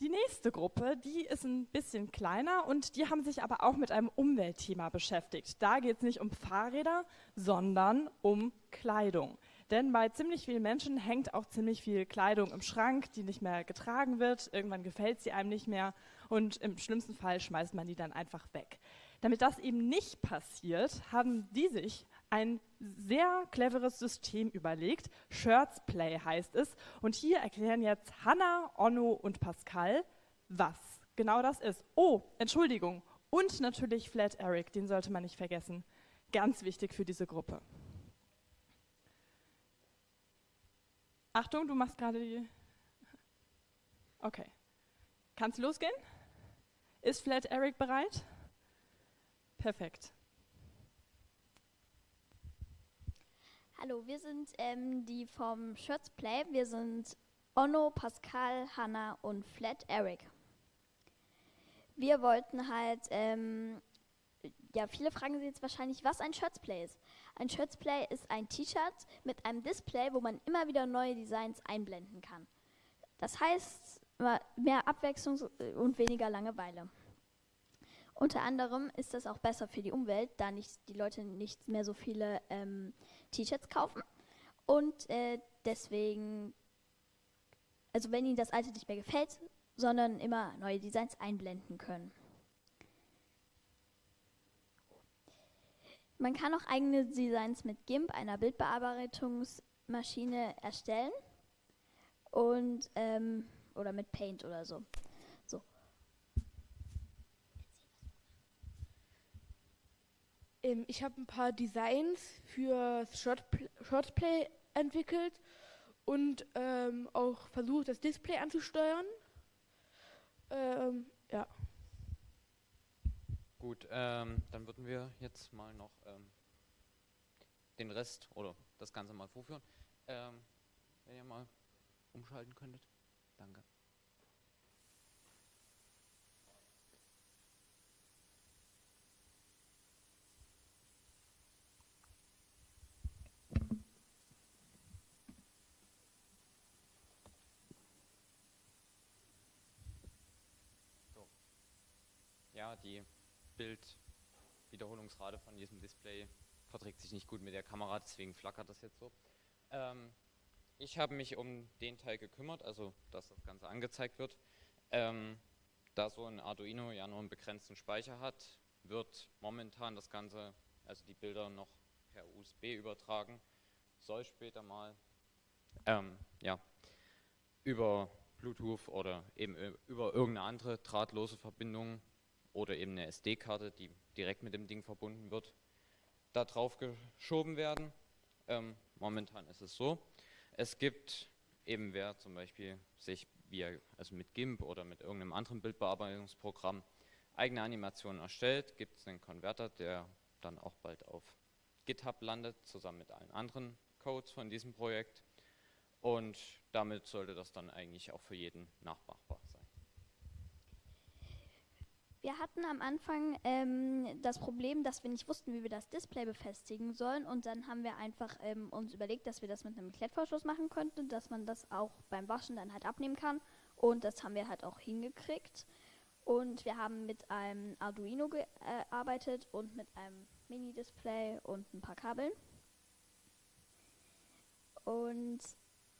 Die nächste Gruppe, die ist ein bisschen kleiner und die haben sich aber auch mit einem Umweltthema beschäftigt. Da geht es nicht um Fahrräder, sondern um Kleidung. Denn bei ziemlich vielen Menschen hängt auch ziemlich viel Kleidung im Schrank, die nicht mehr getragen wird. Irgendwann gefällt sie einem nicht mehr und im schlimmsten Fall schmeißt man die dann einfach weg. Damit das eben nicht passiert, haben die sich ein sehr cleveres System überlegt. Shirts Play heißt es. Und hier erklären jetzt Hanna, Onno und Pascal, was genau das ist. Oh, Entschuldigung. Und natürlich Flat Eric, den sollte man nicht vergessen. Ganz wichtig für diese Gruppe. Achtung, du machst gerade die. Okay. Kannst losgehen? Ist Flat Eric bereit? Perfekt. Hallo, wir sind ähm, die vom Shirts Play. Wir sind Onno, Pascal, Hanna und Flat Eric. Wir wollten halt, ähm, ja, viele fragen sich jetzt wahrscheinlich, was ein Shirts Play ist. Ein Shirts Play ist ein T-Shirt mit einem Display, wo man immer wieder neue Designs einblenden kann. Das heißt, mehr Abwechslung und weniger Langeweile. Unter anderem ist das auch besser für die Umwelt, da nicht, die Leute nicht mehr so viele ähm, T-Shirts kaufen. Und äh, deswegen, also wenn ihnen das alte nicht mehr gefällt, sondern immer neue Designs einblenden können. Man kann auch eigene Designs mit GIMP, einer Bildbearbeitungsmaschine, erstellen und ähm, oder mit Paint oder so. Ähm, ich habe ein paar Designs für Shortplay entwickelt und ähm, auch versucht, das Display anzusteuern. Ähm, ja. Gut, ähm, dann würden wir jetzt mal noch ähm, den Rest oder das Ganze mal vorführen. Ähm, wenn ihr mal umschalten könntet. Danke. Ja, die Bildwiederholungsrate von diesem Display verträgt sich nicht gut mit der Kamera, deswegen flackert das jetzt so. Ähm, ich habe mich um den Teil gekümmert, also dass das Ganze angezeigt wird. Ähm, da so ein Arduino ja nur einen begrenzten Speicher hat, wird momentan das Ganze, also die Bilder noch per USB übertragen, soll später mal ähm, ja, über Bluetooth oder eben über irgendeine andere drahtlose Verbindung oder eben eine SD-Karte, die direkt mit dem Ding verbunden wird, da drauf geschoben werden. Ähm, momentan ist es so. Es gibt eben, wer zum Beispiel sich via, also mit GIMP oder mit irgendeinem anderen Bildbearbeitungsprogramm eigene Animationen erstellt, gibt es einen Konverter, der dann auch bald auf GitHub landet, zusammen mit allen anderen Codes von diesem Projekt. Und damit sollte das dann eigentlich auch für jeden nachmachbar sein. Wir hatten am Anfang ähm, das Problem, dass wir nicht wussten, wie wir das Display befestigen sollen. Und dann haben wir einfach ähm, uns überlegt, dass wir das mit einem Klettverschluss machen könnten, dass man das auch beim Waschen dann halt abnehmen kann. Und das haben wir halt auch hingekriegt. Und wir haben mit einem Arduino gearbeitet und mit einem Mini-Display und ein paar Kabeln. Und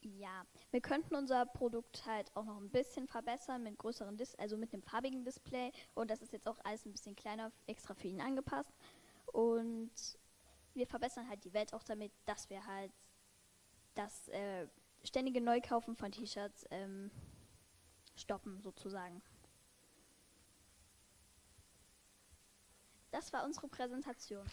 ja, wir könnten unser Produkt halt auch noch ein bisschen verbessern mit größeren Dis also mit einem farbigen Display und das ist jetzt auch alles ein bisschen kleiner, extra für ihn angepasst. Und wir verbessern halt die Welt auch damit, dass wir halt das äh, ständige Neukaufen von T-Shirts ähm, stoppen sozusagen. Das war unsere Präsentation.